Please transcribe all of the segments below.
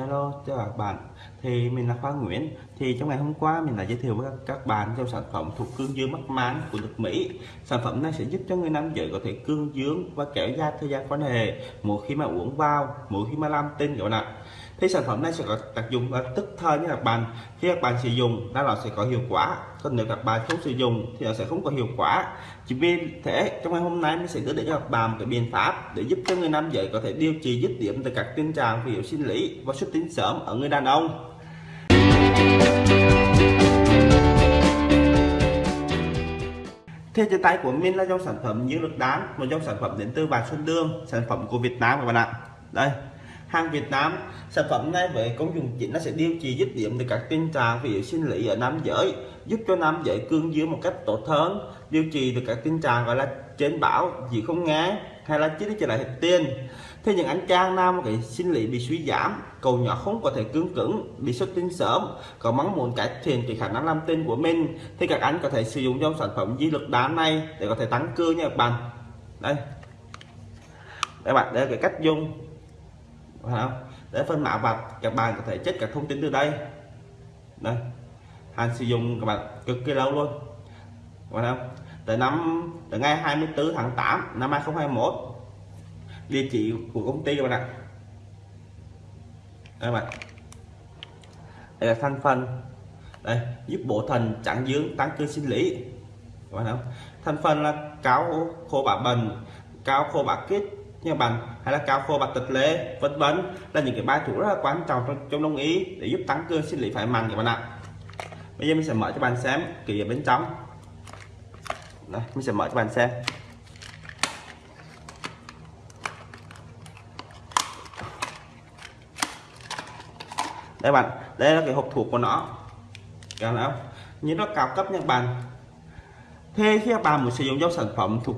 Hello, chào các bạn. Thì mình là Khoa Nguyễn. Thì trong ngày hôm qua mình đã giới thiệu với các bạn trong sản phẩm thuộc cương dương mắc máng của nước Mỹ. Sản phẩm này sẽ giúp cho người nam giới có thể cương dương và kéo dài thời gian quan hệ mỗi khi mà uống vào, mỗi khi mà làm tinh các bạn ạ. Thì sản phẩm này sẽ có tác dụng là tức thời như các bạn. Khi các bạn sử dụng, nó sẽ có hiệu quả. Còn nếu các bạn không sử dụng thì nó sẽ không có hiệu quả. Chỉ vì thế, trong ngày hôm nay mình sẽ đưa đến cho các bạn một cái biện pháp để giúp cho người nam giới có thể điều trị dứt điểm từ các tình trạng ví dụ sinh lý và xuất tinh sớm ở người đàn ông. thế trên tay của mình là dòng sản phẩm như lực đán, một dòng sản phẩm đến từ Vạn Xuân Đương, sản phẩm của Việt Nam các bạn ạ. Đây, hàng Việt Nam, sản phẩm này với công dụng chính nó sẽ điều trị dứt điểm từ các tình trạng ví dụ sinh lý ở nam giới, giúp cho nam giới cương dương một cách tốt hơn, điều trị được các tình trạng gọi là trên bảo gì không nghe, hay là chỉ trở lại hết tiền. Thế những anh chàng nam cái sinh lý bị suy giảm cầu nhỏ không có thể cương cứng, bị xuất tinh sớm có mong muốn cải thiện thì khả năng làm tinh của mình, thì các anh có thể sử dụng trong sản phẩm di lực đá này để có thể tăng cơ nha các bạn. Đây. Đây bạn, đây là cái cách dùng không? để phân mã vạch, các bạn có thể check các thông tin từ đây. Đây. Hàng sử dụng, các bạn cực kỳ lâu luôn. Phải không? Từ năm từ ngày 24 tháng 8 năm 2021 địa chỉ của công ty các bạn ạ. Đây bạn. Đây là thành phần. Đây, giúp bộ thần chặn dưỡng tăng cơ sinh lý. Các bạn không? Thành phần là cáo khô bạc bần cáo khô bạc kết nha bạn hay là cao khô bạc tịch lệ vân vân là những cái bài thuốc rất là quan trọng trong, trong đông y để giúp tăng cơ sinh lý phải mạnh các bạn ạ. Bây giờ mình sẽ mở cho bạn xem kỹ ở bên trong. Đây mình sẽ mở cho bạn xem. Đây bạn đây là cái hộp thuốc của nó. Cả không? Như nó cao cấp nha bạn. Thế khi các bạn muốn sử dụng dòng sản phẩm thuộc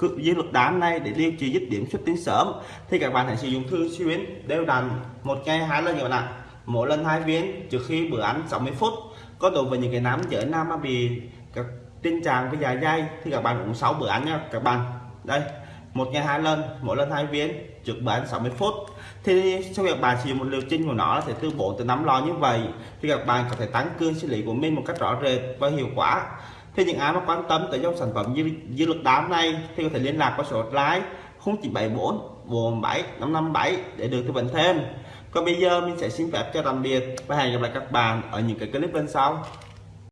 dư lực đám này để điều trị dứt điểm xuất tiến sớm. Thì các bạn hãy sử dụng thường xuyên đều đặn một ngày, hai lần các bạn ạ mỗi lần hai viên trước khi bữa ăn 60 phút. Có đối với những cái nám giới nam mà bị các tình trạng với dài dây thì các bạn uống 6 bữa ăn nha các bạn. Đây, một ngày hai lần, mỗi lần hai viên, trước bữa ăn 60 phút. Thì sau việc bạn sử dụng một liều trình của nó sẽ từ 4 từ 5 lo như vậy, thì các bạn có thể tăng cường sinh lý của mình một cách rõ rệt và hiệu quả thì những ai mà quan tâm tới dòng sản phẩm dư, dư lực đám này thì có thể liên lạc qua số hotline 0974 47 557 để được tư vấn thêm. Còn bây giờ mình sẽ xin phép cho tạm biệt và hẹn gặp lại các bạn ở những cái clip bên sau.